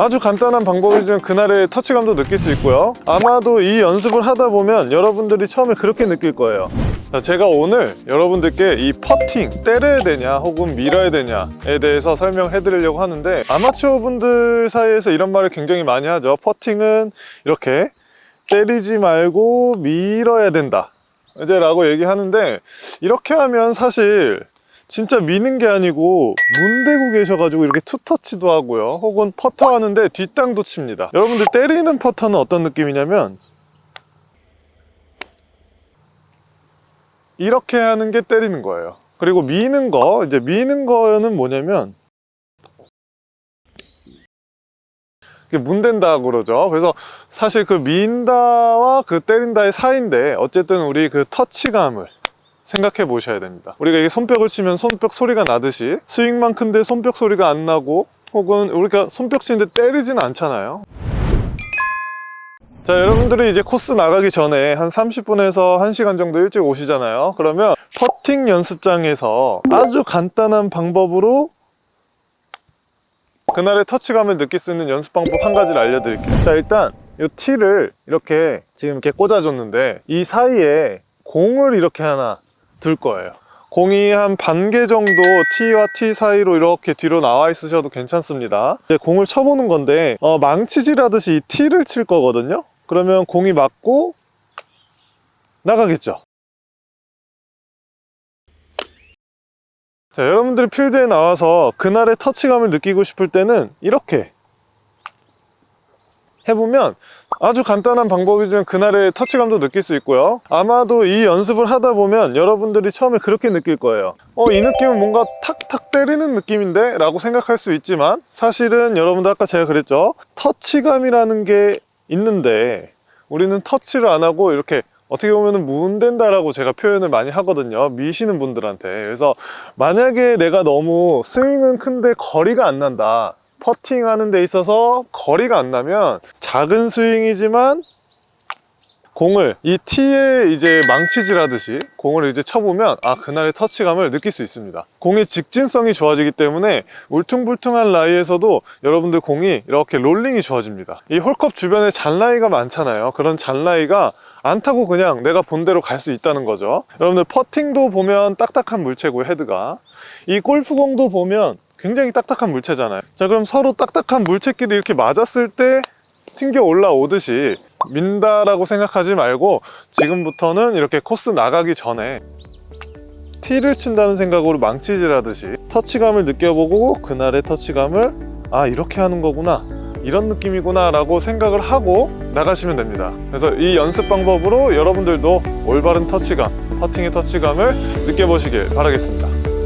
아주 간단한 방법이지만 그날의 터치감도 느낄 수 있고요. 아마도 이 연습을 하다 보면 여러분들이 처음에 그렇게 느낄 거예요. 자, 제가 오늘 여러분들께 이 퍼팅 때려야 되냐 혹은 밀어야 되냐에 대해서 설명해 드리려고 하는데 아마추어 분들 사이에서 이런 말을 굉장히 많이 하죠. 퍼팅은 이렇게 때리지 말고 밀어야 된다. 이제 라고 얘기하는데 이렇게 하면 사실 진짜 미는 게 아니고 문 대고 계셔가지고 이렇게 투터치도 하고요. 혹은 퍼터 하는데 뒷땅도 칩니다. 여러분들 때리는 퍼터는 어떤 느낌이냐면 이렇게 하는 게 때리는 거예요. 그리고 미는 거 이제 미는 거는 뭐냐면 문댄다 그러죠. 그래서 사실 그 민다와 그 때린다의 사이인데 어쨌든 우리 그 터치감을 생각해 보셔야 됩니다. 우리가 이게 손뼉을 치면 손뼉 소리가 나듯이 스윙만 큰데 손뼉 소리가 안 나고 혹은 우리가 손뼉 치는데 때리지는 않잖아요. 자 여러분들이 이제 코스 나가기 전에 한 30분에서 1시간 정도 일찍 오시잖아요. 그러면 퍼팅 연습장에서 아주 간단한 방법으로 그날의 터치감을 느낄 수 있는 연습 방법 한 가지를 알려드릴게요. 자 일단 이 티를 이렇게 지금 이렇게 꽂아줬는데 이 사이에 공을 이렇게 하나 둘 거예요. 공이 한 반 개 정도 T와 T 사이로 이렇게 뒤로 나와 있으셔도 괜찮습니다. 이제 공을 쳐보는 건데 어, 망치질 하듯이 이 T를 칠 거거든요? 그러면 공이 맞고 나가겠죠? 자, 여러분들이 필드에 나와서 그날의 터치감을 느끼고 싶을 때는 이렇게 해보면 아주 간단한 방법이지만 그날의 터치감도 느낄 수 있고요. 아마도 이 연습을 하다 보면 여러분들이 처음에 그렇게 느낄 거예요. 어, 이 느낌은 뭔가 탁탁 때리는 느낌인데? 라고 생각할 수 있지만 사실은 여러분들 아까 제가 그랬죠? 터치감이라는 게 있는데 우리는 터치를 안 하고 이렇게 어떻게 보면 문댄다라고 제가 표현을 많이 하거든요. 미시는 분들한테. 그래서 만약에 내가 너무 스윙은 큰데 거리가 안 난다 퍼팅 하는 데 있어서 거리가 안 나면 작은 스윙이지만 공을 이 티에 이제 망치질 하듯이 공을 이제 쳐보면 아 그날의 터치감을 느낄 수 있습니다. 공의 직진성이 좋아지기 때문에 울퉁불퉁한 라이에서도 여러분들 공이 이렇게 롤링이 좋아집니다. 이 홀컵 주변에 잔라이가 많잖아요. 그런 잔라이가 안 타고 그냥 내가 본대로 갈 수 있다는 거죠. 여러분들 퍼팅도 보면 딱딱한 물체고 헤드가. 이 골프공도 보면 굉장히 딱딱한 물체잖아요. 자 그럼 서로 딱딱한 물체끼리 이렇게 맞았을 때 튕겨 올라오듯이 민다라고 생각하지 말고 지금부터는 이렇게 코스 나가기 전에 티를 친다는 생각으로 망치질 하듯이 터치감을 느껴보고 그날의 터치감을 아 이렇게 하는 거구나. 이런 느낌이구나 라고 생각을 하고 나가시면 됩니다. 그래서 이 연습 방법으로 여러분들도 올바른 터치감 퍼팅의 터치감을 느껴보시길 바라겠습니다